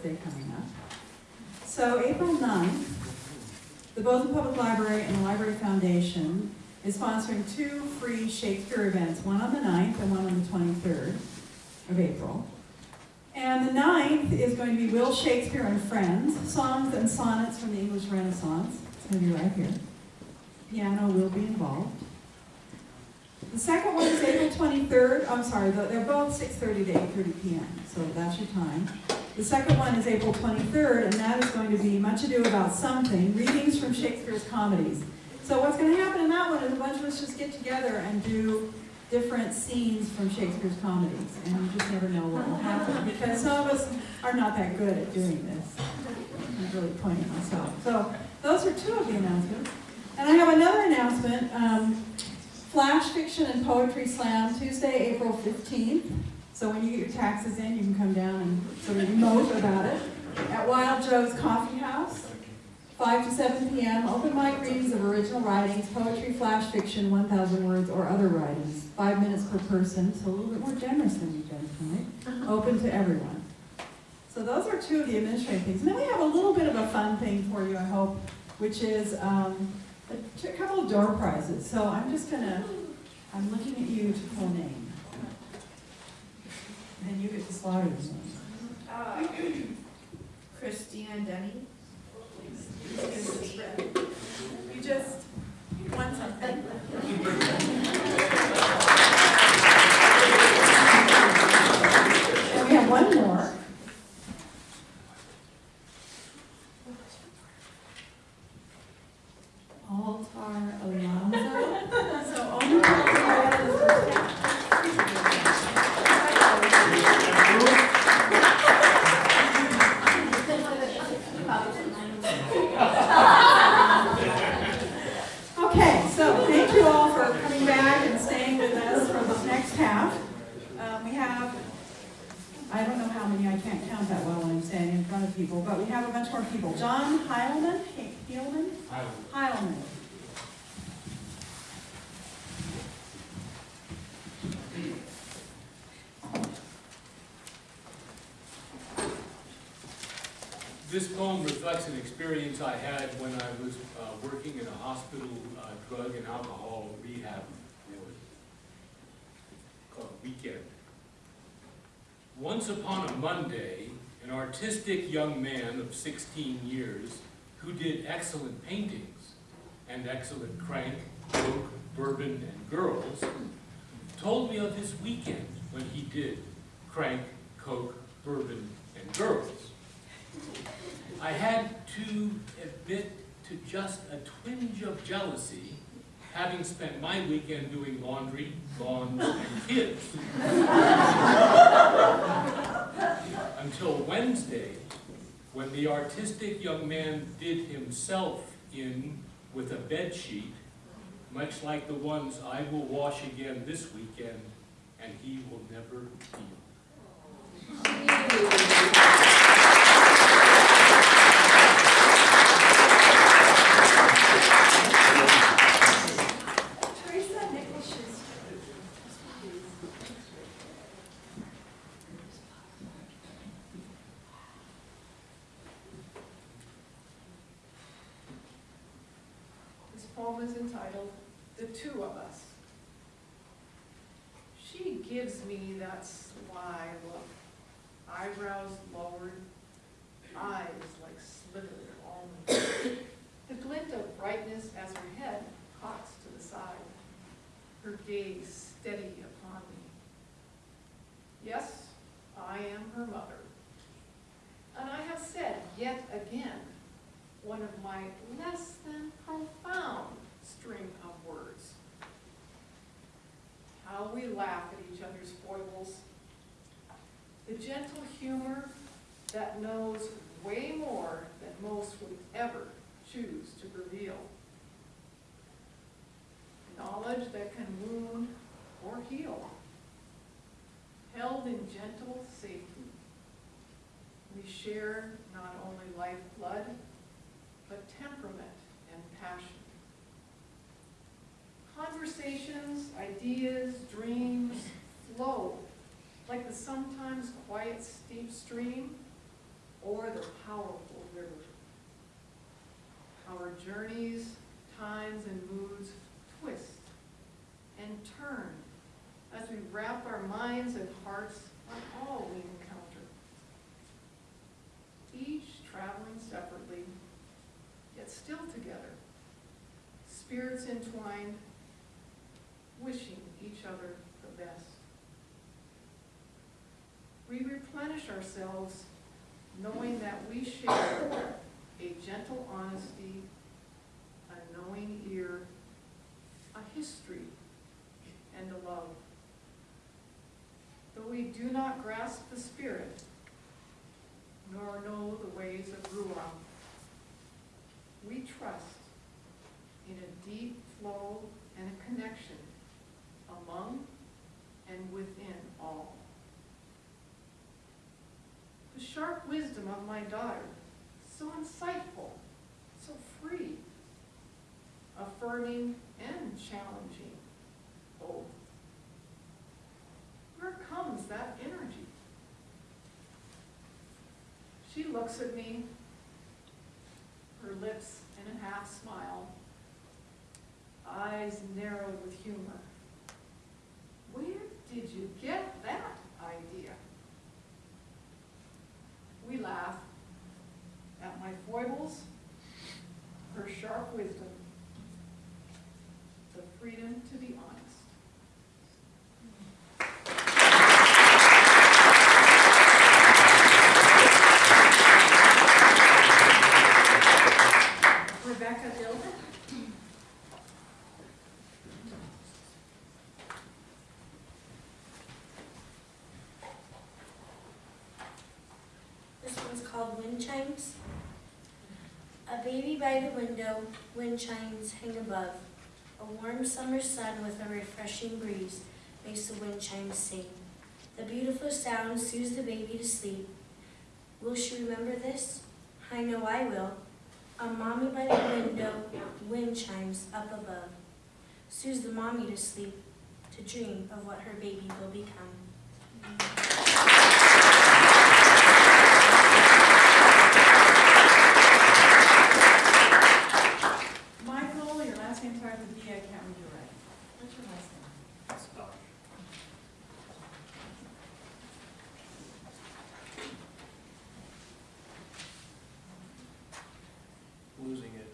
birthday coming up. So April 9th, the Bozeman Public Library and the Library Foundation is sponsoring two free Shakespeare events, one on the 9th and one on the 23rd of April. And the 9th is going to be Will Shakespeare and Friends, songs and sonnets from the English Renaissance. It's going to be right here. Piano will be involved. The second one is April 23rd, I'm sorry, they're both 6:30 to 8:30 PM, so that's your time. The second one is April 23rd, and that is going to be Much Ado About Something, readings from Shakespeare's comedies. So what's going to happen in that one is a bunch of us just get together and do different scenes from Shakespeare's comedies, and you just never know what will happen, because some of us are not that good at doing this. I'm really pointing myself. So those are two of the announcements. And I have another announcement. Um, Flash Fiction and Poetry Slam, Tuesday, April 15th. So when you get your taxes in, you can come down and sort of emote about it. At Wild Joe's Coffee House, 5 to 7 p.m. Open mic readings of original writings, poetry, flash fiction, 1,000 words, or other writings. Five minutes per person, so a little bit more generous than you've done tonight. Open to everyone. So those are two of the administrative things. And then we have a little bit of a fun thing for you, I hope, which is um, a, couple of door prizes. So I'm just gonna, I'm looking at you to pull a name. And you get to slaughter the name. Uh, Christina Denny. You just won something. And we have one more. Altar Alonso. So only Altar is the first Okay, so thank you all for coming back and staying with us for this next half. Um, we have, I don't know how many, I can't count that well when I'm standing in front of people, bunch more people. John Heilman, He- Heilman? Heilman. This poem reflects an experience I had when I was uh, working in a hospital uh, drug and alcohol rehab ward called Weekend. Once upon a Monday, an artistic young man of 16 years who did excellent paintings and excellent crank, coke, bourbon, and girls told me of his weekend when he did crank, coke, bourbon, and girls. I had to admit to just a twinge of jealousy, having spent my weekend doing laundry, lawns, and kids. Until Wednesday, when the artistic young man did himself in with a bed sheet, much like the ones I will wash again this weekend, and he will never feel. Teresa Nicholas This poem is entitled The Two of Us. She gives me that sly look, eyebrows lowered, eyes like slivered almonds. The glint of brightness as her head cocks to the side, her gaze steady upon me. Yes, I am her mother. And I have said yet again, one of my less than profound string of words. How we laugh at each other's foibles. The gentle humor that knows way more than most would ever choose to reveal. Knowledge that can wound or heal, held in gentle safety. We share not only lifeblood, but temperament and passion. Conversations, ideas, dreams flow like the sometimes quiet steep stream or the powerful river. Our journeys, times, and moods twist and turn as we wrap our minds and hearts on all we encounter. Each traveling separately, yet still together, spirits entwined, wishing each other the best. We replenish ourselves knowing that we share a gentle honesty, a knowing ear, a history, and a love. Though we do not grasp the spirit, nor know the ways of Ruach, we trust in a deep flow and a connection among and within all. The sharp wisdom of my daughter, so insightful, so free, affirming and challenging both. Where comes that energy? She looks at me, her lips in a half smile, eyes narrowed with humor. Did you get that idea? We laugh at my foibles, her sharp wisdom, the freedom to be honest. Rebecca Dilton. This one's called Wind Chimes. A baby by the window, wind chimes hang above. A warm summer sun with a refreshing breeze makes the wind chimes sing. The beautiful sound soothes the baby to sleep. Will she remember this? I know I will. A mommy by the window, wind chimes up above. Soothes the mommy to sleep, to dream of what her baby will become. Michael, your last name starts with D, I can't read your right. What's your last name? losing it.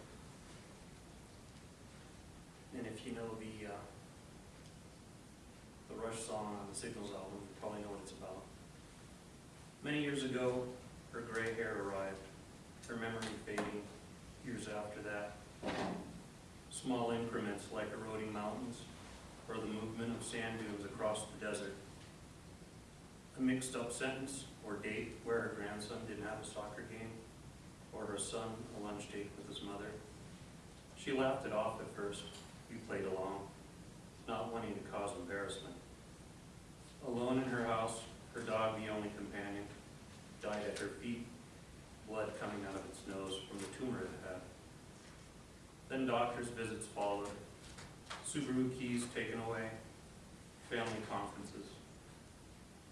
And if you know the, uh, the Rush song on the Signals album, you probably know what it's about. Many years ago, her gray hair arrived, her memory fading years after that. Small increments like eroding mountains, or the movement of sand dunes across the desert. A mixed up sentence or date where her grandson didn't have a soccer game, or her son a lunch date with his mother. She laughed it off at first. We played along, not wanting to cause embarrassment. Alone in her house, her dog, the only companion, died at her feet, blood coming out of its nose from the tumor it had. Then doctor's visits followed, Subaru keys taken away, family conferences,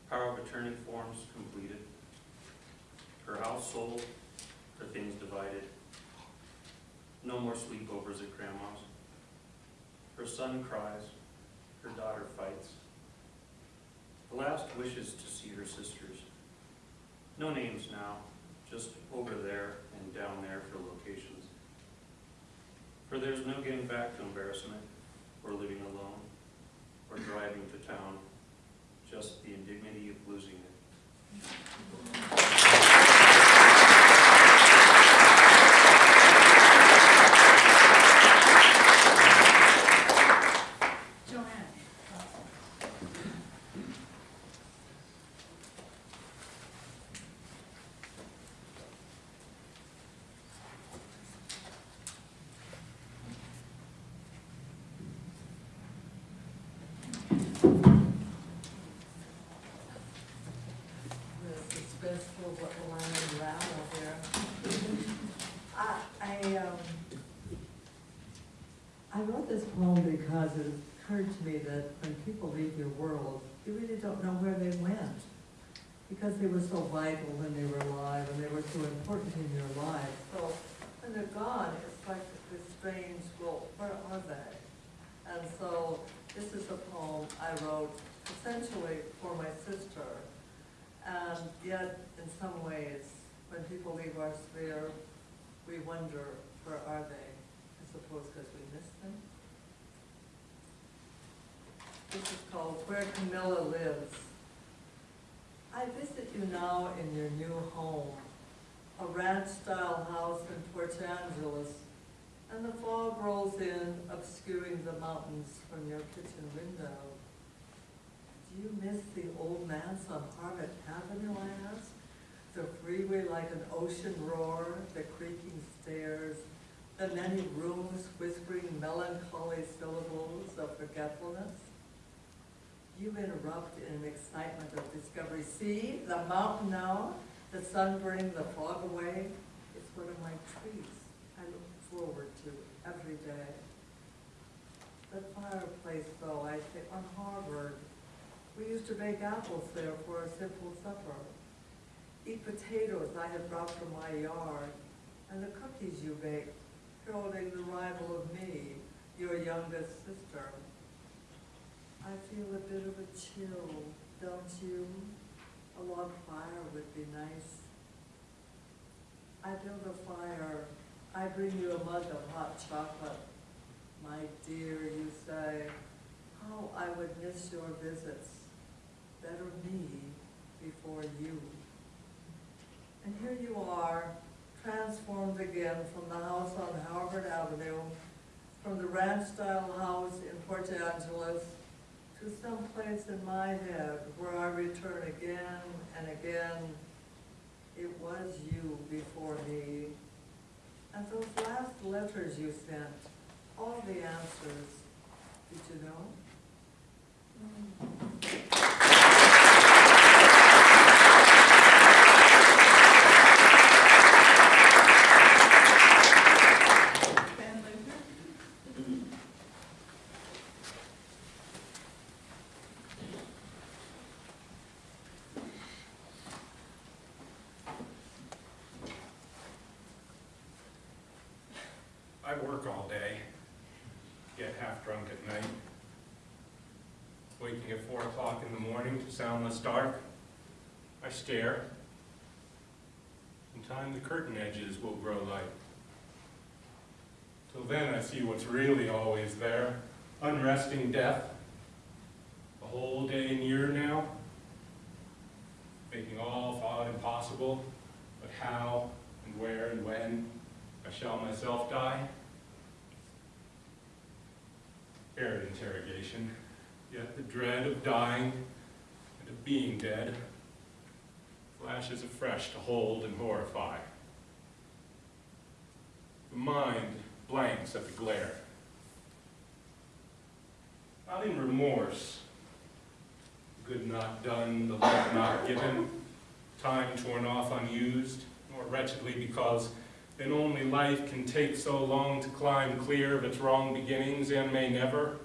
power of attorney forms completed, her house sold, her things divided. No more sleepovers at grandma's. Her son cries, her daughter fights. The last wishes to see her sisters. No names now, just over there and down there for locations. For there's no getting back to embarrassment, or living alone, or driving to town, just the indignity of losing it. Joanne. the suspense for what will unravel here. I, I, um, I wrote this poem because it occurred to me that when people leave your world, you really don't know where they went. Because they were so vital when they were alive and they were so important in your life. So when they're gone, it's like this strange, well, where are they? And so this is a poem I wrote essentially for my sister. And yet, in some ways, when people leave our sphere, we wonder, where are they? I suppose because we miss them. This is called Where Camilla Lives. I visit you now in your new home, a ranch-style house in Port Angeles, and the fog rolls in, obscuring the mountains from your kitchen window. Do you miss the old manse on Harvard Avenue, I ask? The freeway like an ocean roar, the creaking stairs, the many rooms whispering melancholy syllables of forgetfulness? You interrupt in an excitement of discovery. See, the mountain now, the sun burning the fog away, it's one of my trees I look forward to every day. The fireplace though, I think, on Harvard, we used to bake apples there for a simple supper. Eat potatoes I had brought from my yard, and the cookies you baked, heralding the arrival of me, your youngest sister. I feel a bit of a chill, don't you? A log fire would be nice. I build a fire, I bring you a mug of hot chocolate. My dear, you say, how I would miss your visits. Better me before you. And here you are, transformed again from the house on Harvard Avenue, from the ranch-style house in Port Angeles, to some place in my head where I return again and again. It was you before me. And those last letters you sent, all the answers, did you know? Ben I work all day, get half drunk at night. Waking at four o'clock in the morning to soundless dark, I stare. In time the curtain edges will grow light. Till then I see what's really always there, unresting death. A whole day near now, making all thought impossible, but how and where and when I shall myself die? Arid interrogation, yet the dread of dying and of being dead flashes afresh to hold and horrify. The mind blanks at the glare. Not in remorse, good not done, the love not given, time torn off unused, nor wretchedly because then only life can take so long to climb clear of its wrong beginnings and may never,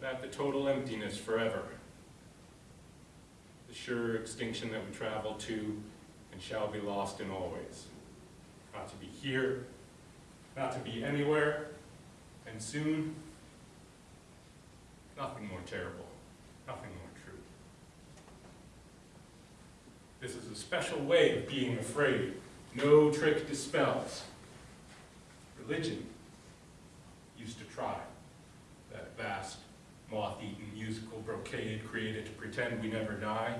but at the total emptiness forever. The sure extinction that we travel to and shall be lost in always. Not to be here, not to be anywhere, and soon, nothing more terrible, nothing more true. This is a special way of being afraid no trick dispels. Religion used to try that vast, moth-eaten musical brocade created to pretend we never die,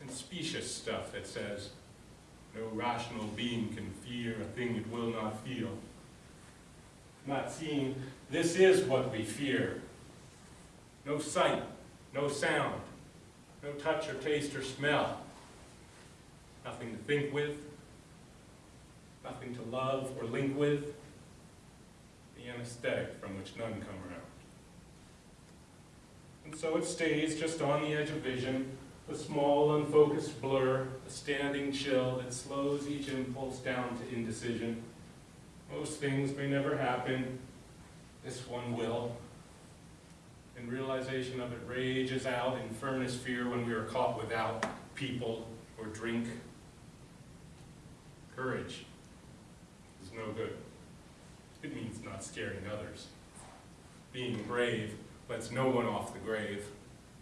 and specious stuff that says, no rational being can fear a thing it will not feel. Not seeing, this is what we fear. No sight, no sound, no touch or taste or smell. Nothing to think with, nothing to love or link with, the anesthetic from which none come around. And so it stays just on the edge of vision, a small unfocused blur, a standing chill that slows each impulse down to indecision. Most things may never happen, this one will. And realization of it rages out in furnace fear when we are caught without people or drink. Courage no good. It means not scaring others. Being brave lets no one off the grave.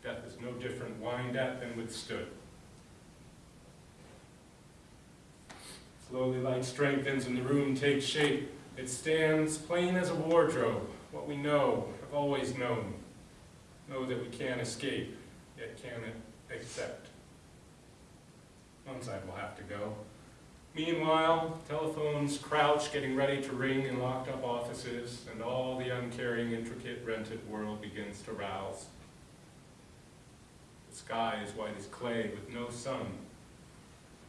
Death is no different whined at than withstood. Slowly light strengthens and the room takes shape. It stands plain as a wardrobe, what we know, have always known. Know that we can't escape, yet can't accept. One side will have to go. Meanwhile, telephones crouch, getting ready to ring in locked up offices, and all the uncaring, intricate, rented world begins to rouse. The sky is white as clay with no sun.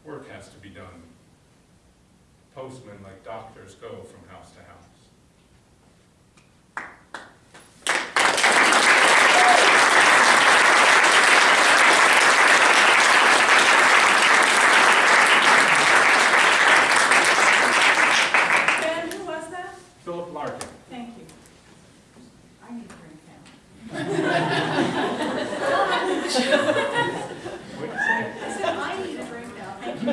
Work has to be done. Postmen, like doctors, go from house to house. Ben, who was that? Philip Larkin. Thank you. I need to bring down. What'd you say? I said, I need a breakdown. Thank you.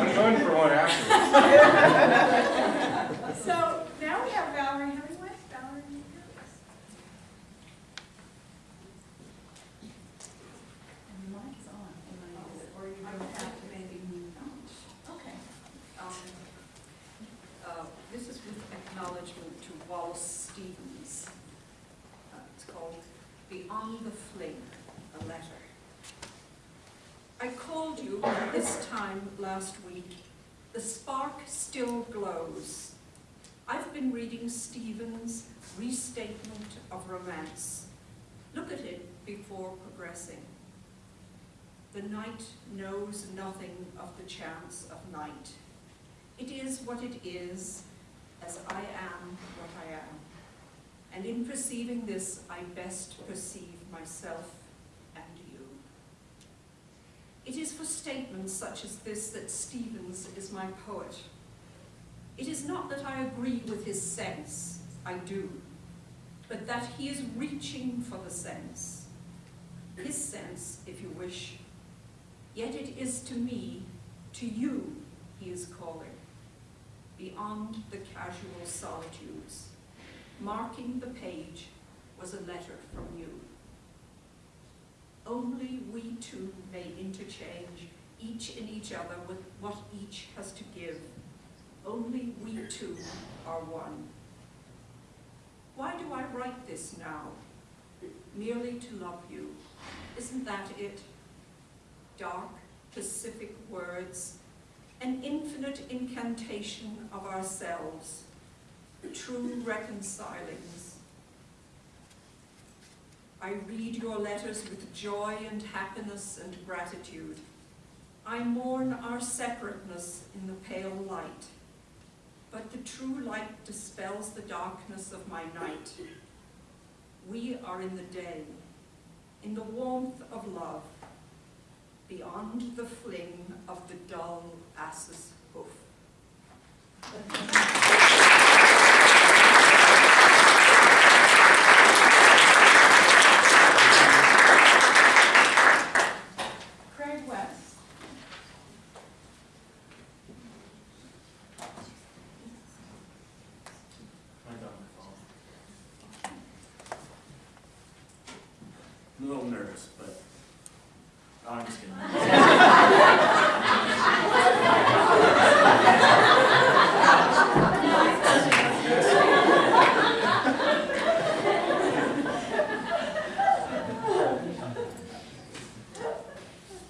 I'm going for one after. So now we have Valerie Hemingway. Valerie, you have this. And the mic is on, and I, or you don't have to maybe. Okay. Um, uh, This is with acknowledgement to Wallace Stevens. Uh, It's called Beyond the Fling, a letter. I called you this time last week. The spark still glows. I've been reading Stevens' Restatement of Romance. Look at it before progressing. The night knows nothing of the chance of night. It is what it is, as I am what I am. And in perceiving this, I best perceive myself and you. It is for statements such as this that Stevens is my poet. It is not that I agree with his sense, I do, but that he is reaching for the sense. His sense, if you wish, yet it is to me, to you, he is calling beyond the casual solitudes. Marking the page was a letter from you. Only we two may interchange each in each other with what each has to give. Only we two are one. Why do I write this now? Merely to love you. Isn't that it? Dark, pacific words an infinite incantation of ourselves, true reconcilings. I read your letters with joy and happiness and gratitude. I mourn our separateness in the pale light, but the true light dispels the darkness of my night. We are in the day, in the warmth of love, beyond the fling of the dull ass's hoof. Craig West. I'm a little nervous, but no, I'm just kidding.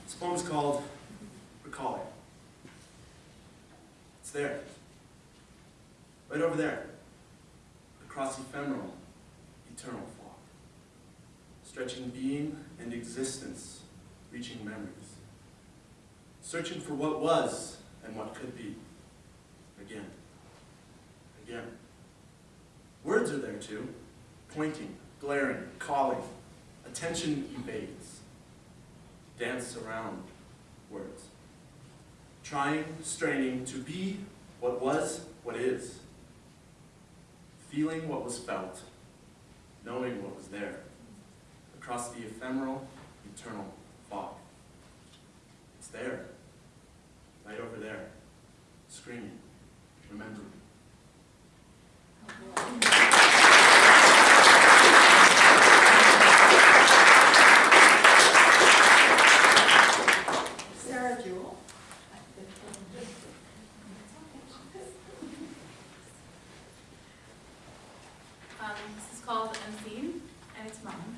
This poem's called Recalling. It's there. Right over there. Across ephemeral, eternal fog stretching being and existence, reaching memories, searching for what was and what could be, again, again. Words are there too, pointing, glaring, calling, Attention evades. Dance around words. Trying, straining to be what was, what is. Feeling what was felt. Knowing what was there. Across the ephemeral, eternal fog. It's there. Right over there. Screaming. Remembering. Sarah Jewell. Um, this is called Unseen, and.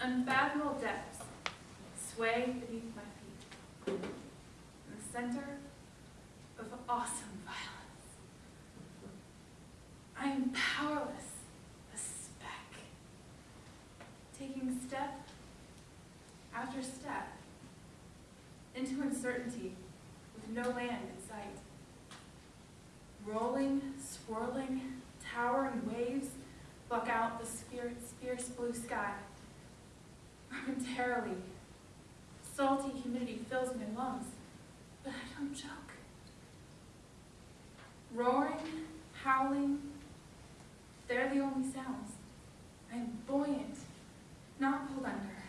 Unfathomable depths sway beneath my feet. In the center of awesome violence. I am powerless, a speck. Taking step after step into uncertainty with no land in sight. Rolling, swirling, towering waves block out the spirit's fierce blue sky. Momentarily, salty humidity fills my lungs, but I don't choke. Roaring, howling, they're the only sounds. I'm buoyant, not pulled under,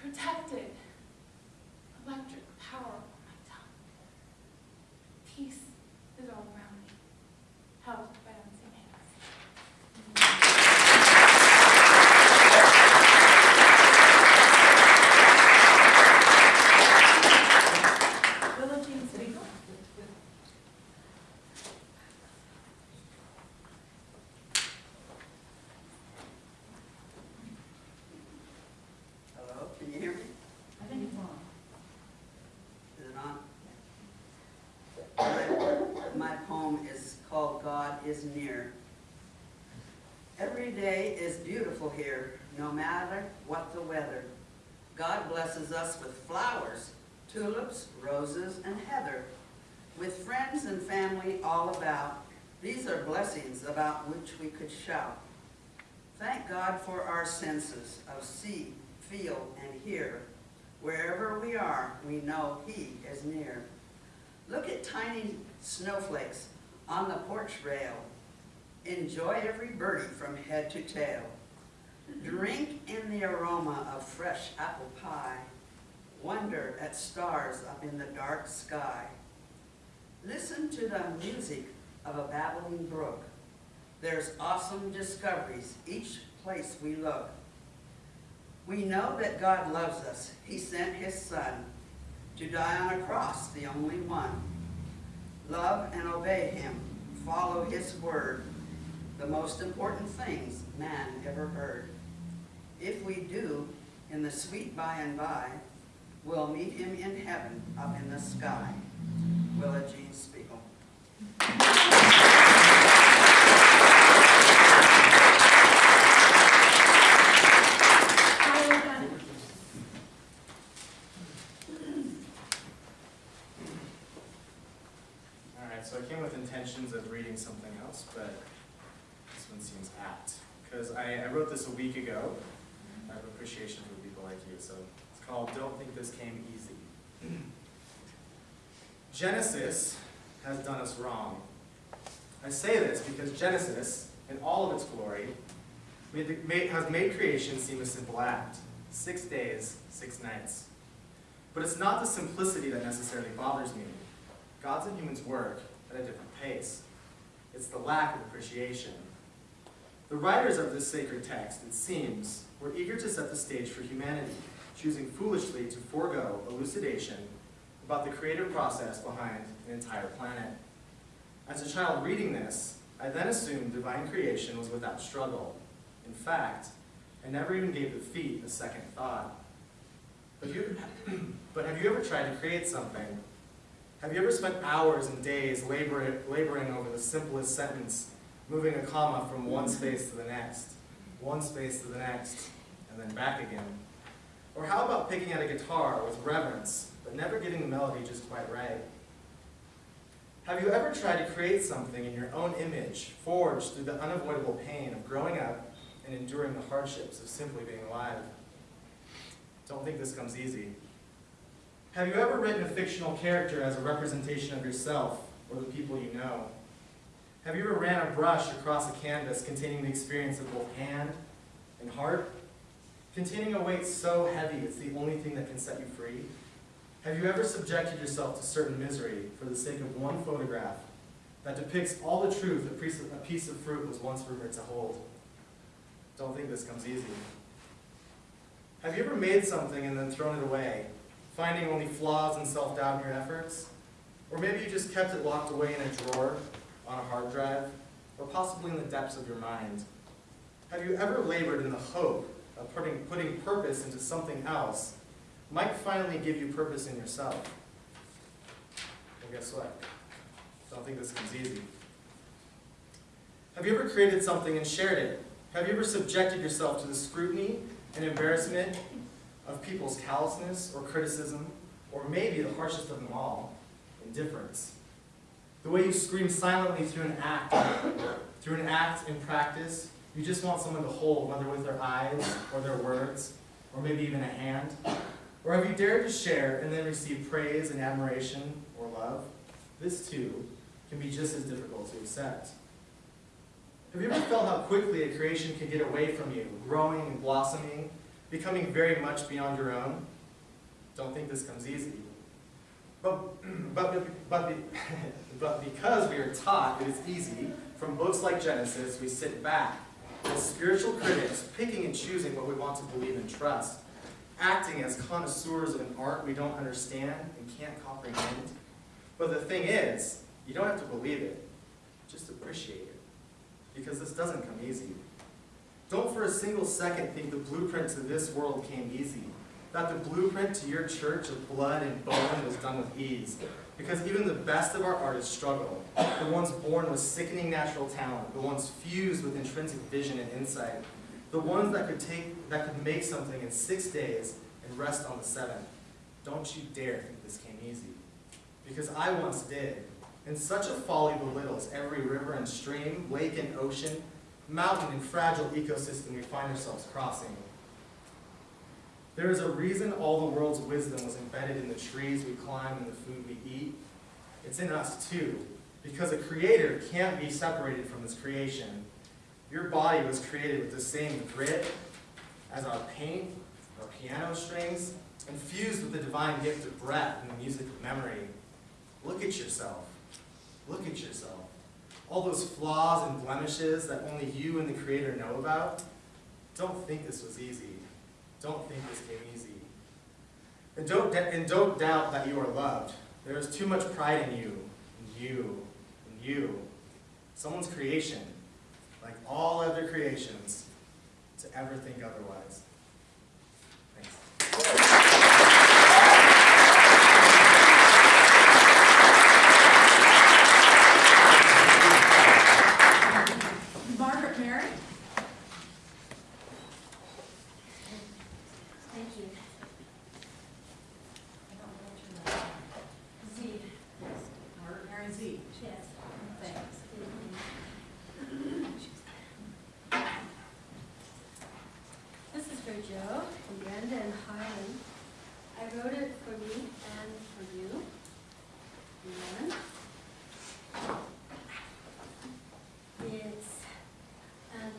protected, electric power on my tongue. Peace is all around me, held by unseen hands. Willow Jean Spiegel. Hello, can you hear me? I think it's on. Is it on? My, my poem is called God is Near. Every day is beautiful here, no matter what the weather. God blesses us with flowers, tulips, roses, and heather. With friends and family all about, these are blessings about which we could shout. Thank God for our senses of see, feel, and hear. Wherever we are, we know He is near. Look at tiny snowflakes on the porch rail. Enjoy every birdie from head to tail. Drink in the aroma of fresh apple pie. Wonder at stars up in the dark sky. Listen to the music of a babbling brook. There's awesome discoveries each place we look. We know that God loves us. He sent His Son to die on a cross, the only one. Love and obey Him. Follow His word. The most important things man ever heard. If we do, in the sweet by and by, we'll meet Him in heaven up in the sky. Willa Jean Spiegel. Tyler Dunn. All right, so I came with intentions of reading something else, but this apt. Because I, I wrote this a week ago. I have appreciation for people like you, so it's called Don't Think This Came Easy. Genesis has done us wrong. I say this because Genesis, in all of its glory, made the, made, has made creation seem a simple act. Six days, six nights. But it's not the simplicity that necessarily bothers me. God's and humans work at a different pace. It's the lack of appreciation. The writers of this sacred text, it seems, were eager to set the stage for humanity, choosing foolishly to forego elucidation about the creative process behind an entire planet. As a child reading this, I then assumed divine creation was without struggle. In fact, I never even gave the feat a second thought. But, you, but have you ever tried to create something have you ever spent hours and days laboring, laboring over the simplest sentence, moving a comma from one space to the next, one space to the next, and then back again? Or how about picking at a guitar with reverence, but never getting the melody just quite right? Have you ever tried to create something in your own image, forged through the unavoidable pain of growing up and enduring the hardships of simply being alive? Don't think this comes easy. Have you ever written a fictional character as a representation of yourself or the people you know? Have you ever ran a brush across a canvas containing the experience of both hand and heart? Containing a weight so heavy it's the only thing that can set you free? Have you ever subjected yourself to certain misery for the sake of one photograph that depicts all the truth a piece of, fruit was once rumored to hold? Don't think this comes easy. Have you ever made something and then thrown it away, finding only flaws and self-doubt in your efforts? Or maybe you just kept it locked away in a drawer, on a hard drive, or possibly in the depths of your mind? Have you ever labored in the hope of putting, putting purpose into something else might finally give you purpose in yourself? Well, guess what? Don't think this comes easy. Have you ever created something and shared it? Have you ever subjected yourself to the scrutiny and embarrassment of people's callousness or criticism, or maybe the harshest of them all, indifference? The way you scream silently through an act, through an act in practice, you just want someone to hold, whether with their eyes or their words, or maybe even a hand. Or have you dared to share and then receive praise and admiration or love? This too can be just as difficult to accept. Have you ever felt how quickly a creation can get away from you, growing and blossoming, becoming very much beyond your own? Don't think this comes easy. But, but, but, because we are taught it is easy, from books like Genesis, we sit back as spiritual critics, picking and choosing what we want to believe and trust, acting as connoisseurs of an art we don't understand and can't comprehend. But the thing is, you don't have to believe it, just appreciate it, because this doesn't come easy. Don't for a single second think the blueprint to this world came easy, that the blueprint to your church of blood and bone was done with ease, because even the best of our artists struggle. The ones born with sickening natural talent, the ones fused with intrinsic vision and insight, the ones that could take that could make something in six days and rest on the seventh. Don't you dare think this came easy. Because I once did. And such a folly belittles every river and stream, lake and ocean, mountain and fragile ecosystem we find ourselves crossing. There is a reason all the world's wisdom was embedded in the trees we climb and the food we eat. It's in us too, because a creator can't be separated from his creation. Your body was created with the same grit as our paint, our piano strings, infused with the divine gift of breath and the music of memory. Look at yourself. Look at yourself. All those flaws and blemishes that only you and the Creator know about. Don't think this was easy. Don't think this came easy. And don't, and don't doubt that you are loved. There is too much pride in you, and you, and you. Someone's creation, like all other creations, to ever think otherwise. Joe, and Brenda, and Harlan. I wrote it for me and for you. And it's an,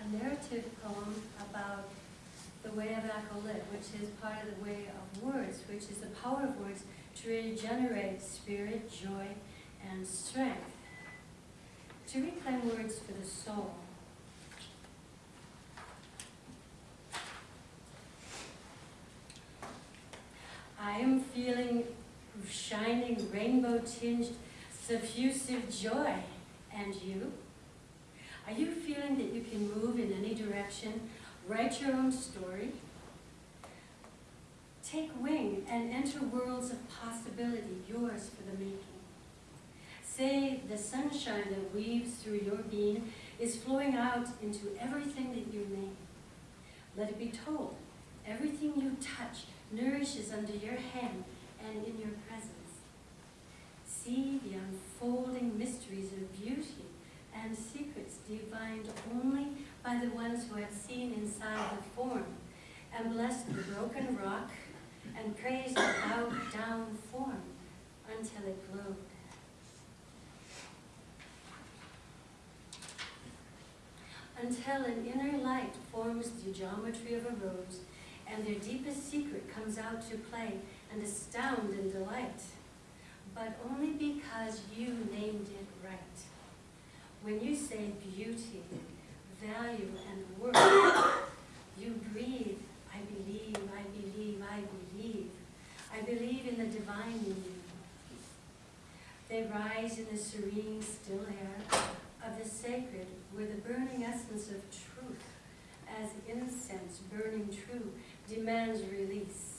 a narrative poem about the way of Acolyte, which is part of the way of words, which is the power of words to regenerate spirit, joy, and strength. To reclaim words for the soul. I am feeling shining rainbow tinged suffusive joy. And you? Are you feeling that you can move in any direction, write your own story? Take wing and enter worlds of possibility, yours for the making. Say the sunshine that weaves through your being is flowing out into everything that you name. Let it be told, everything you touch nourishes under your hand and in your presence. See the unfolding mysteries of beauty and secrets divined only by the ones who have seen inside the form, and blessed the broken rock, and praised the bowed down form until it glowed. Until an inner light forms the geometry of a rose, and their deepest secret comes out to play and astound and delight, but only because you named it right. When you say beauty, value, and worth, you breathe, I believe, I believe, I believe. I believe in the divine in you. They rise in the serene, still air of the sacred, where the burning essence of truth, as incense burning true, demands release,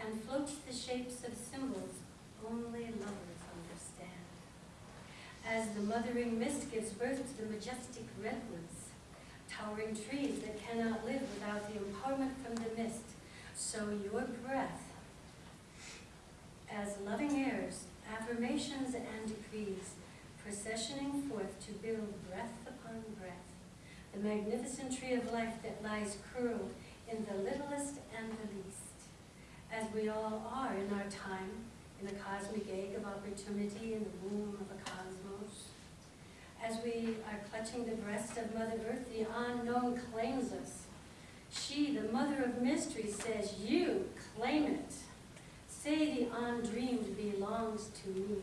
and floats the shapes of symbols only lovers understand. As the mothering mist gives birth to the majestic redwoods, towering trees that cannot live without the empowerment from the mist, so your breath, as loving airs, affirmations and decrees, processioning forth to build breath upon breath, the magnificent tree of life that lies curled in the littlest and the least, as we all are in our time, in the cosmic egg of opportunity in the womb of a cosmos. As we are clutching the breast of Mother Earth, the unknown claims us. She, the mother of mystery, says, you claim it. Say the undreamed belongs to me.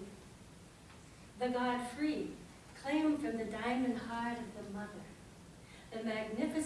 The God free, claim from the diamond heart of the mother. The magnificent